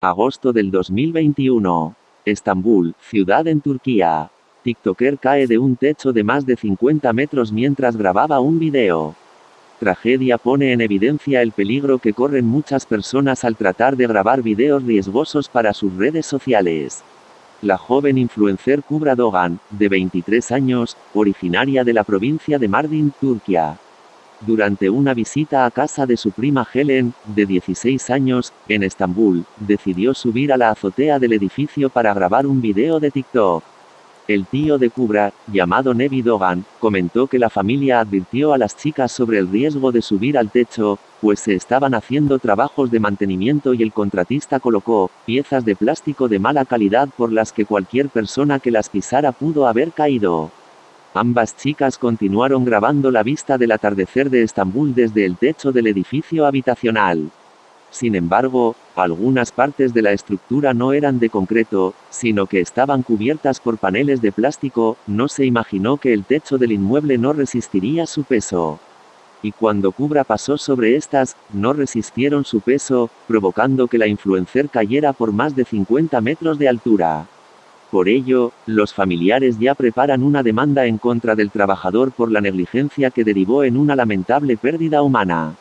Agosto del 2021. Estambul, ciudad en Turquía. TikToker cae de un techo de más de 50 metros mientras grababa un video. Tragedia pone en evidencia el peligro que corren muchas personas al tratar de grabar videos riesgosos para sus redes sociales. La joven influencer Kubra Dogan, de 23 años, originaria de la provincia de Mardin, Turquía. Durante una visita a casa de su prima Helen, de 16 años, en Estambul, decidió subir a la azotea del edificio para grabar un video de TikTok. El tío de Kubra, llamado Nevi Dogan, comentó que la familia advirtió a las chicas sobre el riesgo de subir al techo, pues se estaban haciendo trabajos de mantenimiento y el contratista colocó piezas de plástico de mala calidad por las que cualquier persona que las pisara pudo haber caído. Ambas chicas continuaron grabando la vista del atardecer de Estambul desde el techo del edificio habitacional. Sin embargo, algunas partes de la estructura no eran de concreto, sino que estaban cubiertas por paneles de plástico, no se imaginó que el techo del inmueble no resistiría su peso. Y cuando Cubra pasó sobre estas, no resistieron su peso, provocando que la influencer cayera por más de 50 metros de altura. Por ello, los familiares ya preparan una demanda en contra del trabajador por la negligencia que derivó en una lamentable pérdida humana.